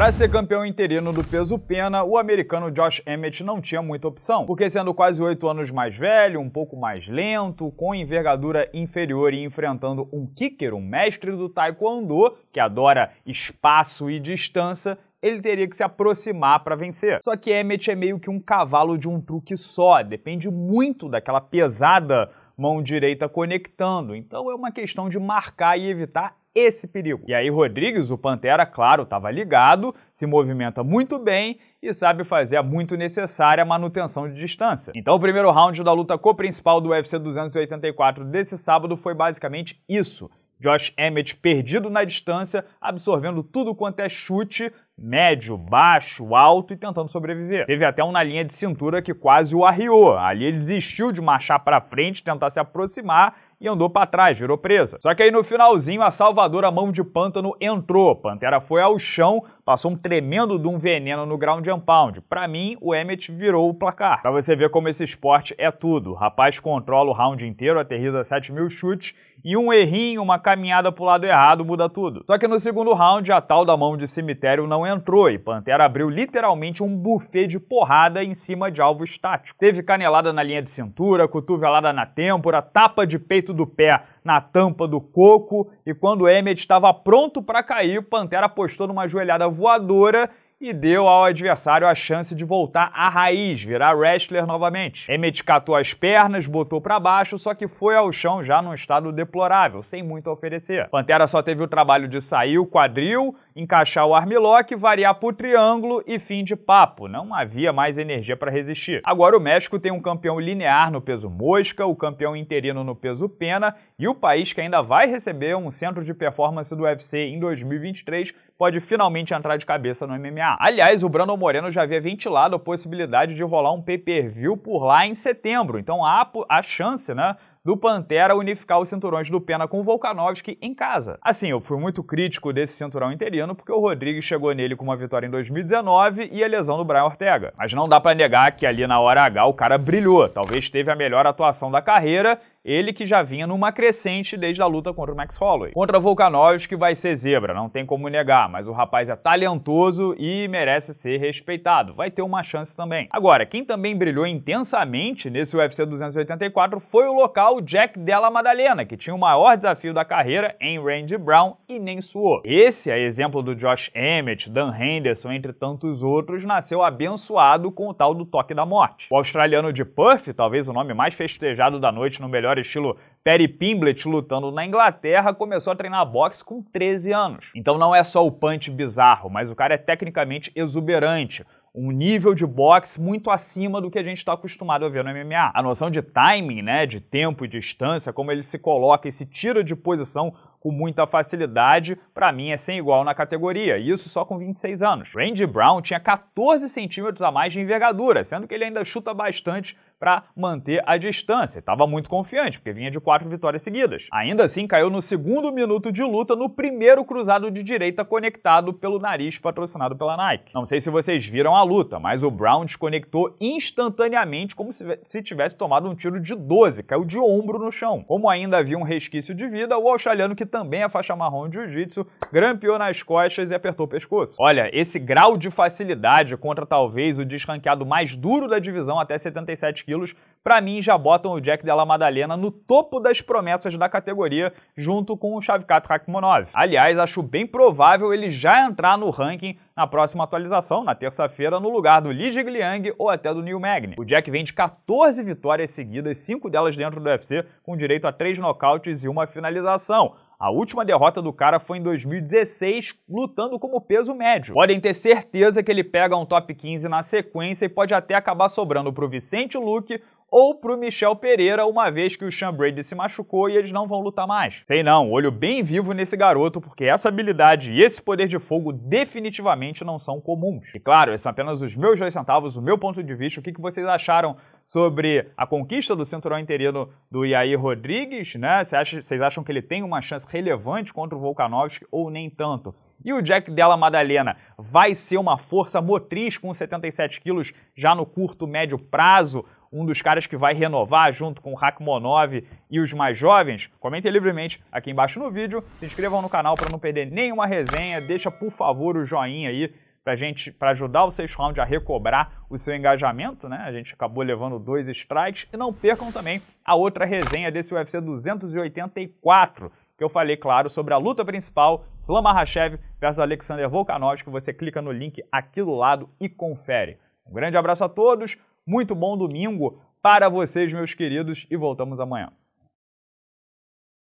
Para ser campeão interino do peso pena, o americano Josh Emmett não tinha muita opção, porque sendo quase oito anos mais velho, um pouco mais lento, com envergadura inferior e enfrentando um kicker, um mestre do taekwondo, que adora espaço e distância, ele teria que se aproximar para vencer. Só que Emmett é meio que um cavalo de um truque só, depende muito daquela pesada mão direita conectando, então é uma questão de marcar e evitar esse perigo. E aí Rodrigues, o Pantera, claro, estava ligado, se movimenta muito bem e sabe fazer a muito necessária manutenção de distância. Então o primeiro round da luta co-principal do UFC 284 desse sábado foi basicamente isso. Josh Emmett perdido na distância, absorvendo tudo quanto é chute, médio, baixo, alto e tentando sobreviver. Teve até um na linha de cintura que quase o arriou. Ali ele desistiu de marchar para frente, tentar se aproximar e andou para trás, virou presa. Só que aí no finalzinho a salvadora mão de pântano entrou, Pantera foi ao chão, passou um tremendo de um veneno no ground and pound. Para mim, o Emmett virou o placar. Para você ver como esse esporte é tudo. O rapaz controla o round inteiro, aterriza 7 mil chutes e um errinho, uma caminhada pro lado errado muda tudo. Só que no segundo round, a tal da mão de cemitério não entrou e Pantera abriu literalmente um buffet de porrada em cima de alvo estático. Teve canelada na linha de cintura, cotovelada na têmpora, tapa de peito do pé na tampa do coco e quando Emmett estava pronto para cair, Pantera apostou numa joelhada voadora e deu ao adversário a chance de voltar à raiz, virar wrestler novamente. Emmett catou as pernas, botou para baixo, só que foi ao chão já num estado deplorável, sem muito a oferecer. Pantera só teve o trabalho de sair o quadril, encaixar o armlock, variar pro triângulo e fim de papo. Não havia mais energia para resistir. Agora o México tem um campeão linear no peso mosca, o campeão interino no peso pena e o país que ainda vai receber um centro de performance do UFC em 2023 pode finalmente entrar de cabeça no MMA. Aliás, o Brandon Moreno já havia ventilado a possibilidade de rolar um pay-per-view por lá em setembro, então há a chance, né, do Pantera unificar os cinturões do Pena com o Volkanovski em casa. Assim, eu fui muito crítico desse cinturão interino porque o Rodrigues chegou nele com uma vitória em 2019 e a lesão do Brian Ortega. Mas não dá para negar que ali na hora H o cara brilhou, talvez teve a melhor atuação da carreira ele que já vinha numa crescente desde a luta contra o Max Holloway. Contra Volkanovski vai ser zebra, não tem como negar, mas o rapaz é talentoso e merece ser respeitado. Vai ter uma chance também. Agora, quem também brilhou intensamente nesse UFC 284 foi o local Jack Della Maddalena, que tinha o maior desafio da carreira em Randy Brown e nem suou. Esse, a exemplo do Josh Emmett, Dan Henderson, entre tantos outros, nasceu abençoado com o tal do toque da morte. O australiano de Perth, talvez o nome mais festejado da noite no melhor estilo Perry Pimblett lutando na Inglaterra, começou a treinar boxe com 13 anos. Então não é só o punch bizarro, mas o cara é tecnicamente exuberante, um nível de boxe muito acima do que a gente está acostumado a ver no MMA. A noção de timing, né, de tempo e distância, como ele se coloca e se tira de posição com muita facilidade, para mim é sem igual na categoria, isso só com 26 anos. Randy Brown tinha 14 centímetros a mais de envergadura, sendo que ele ainda chuta bastante para manter a distância. Estava muito confiante, porque vinha de quatro vitórias seguidas. Ainda assim, caiu no segundo minuto de luta no primeiro cruzado de direita conectado pelo nariz patrocinado pela Nike. Não sei se vocês viram a luta, mas o Brown desconectou instantaneamente como se tivesse tomado um tiro de 12, caiu de ombro no chão. Como ainda havia um resquício de vida, o australiano, que também é faixa marrom de jiu-jitsu, grampeou nas costas e apertou o pescoço. Olha, esse grau de facilidade contra talvez o desranqueado mais duro da divisão até 77 quilos, para mim já botam o Jack Della Madalena no topo das promessas da categoria, junto com o Shavkat Rakhmonov. Aliás, acho bem provável ele já entrar no ranking na próxima atualização, na terça-feira, no lugar do Li Jigliang ou até do Neil Magny. O Jack vem de 14 vitórias seguidas, 5 delas dentro do UFC, com direito a 3 nocautes e uma finalização. A última derrota do cara foi em 2016, lutando como peso médio. Podem ter certeza que ele pega um top 15 na sequência e pode até acabar sobrando para o Vicente Luque ou pro Michel Pereira, uma vez que o Sean Brady se machucou e eles não vão lutar mais. Sei não, olho bem vivo nesse garoto, porque essa habilidade e esse poder de fogo definitivamente não são comuns. E claro, esses são apenas os meus dois centavos, o meu ponto de vista, o que, que vocês acharam sobre a conquista do cinturão interino do Yair Rodrigues, né? Vocês acham que ele tem uma chance relevante contra o Volkanovski ou nem tanto? E o Jack Della Madalena vai ser uma força motriz com 77 quilos já no curto, médio prazo? Um dos caras que vai renovar junto com o Rakhmonov e os mais jovens? Comentem livremente aqui embaixo no vídeo, se inscrevam no canal para não perder nenhuma resenha, deixa por favor o joinha aí, pra gente, para ajudar o sexto round a recobrar o seu engajamento, né? A gente acabou levando dois strikes. E não percam também a outra resenha desse UFC 284, que eu falei, claro, sobre a luta principal, Islam Makhachev versus Alexander Volkanovski. Você clica no link aqui do lado e confere. Um grande abraço a todos, muito bom domingo para vocês, meus queridos, e voltamos amanhã.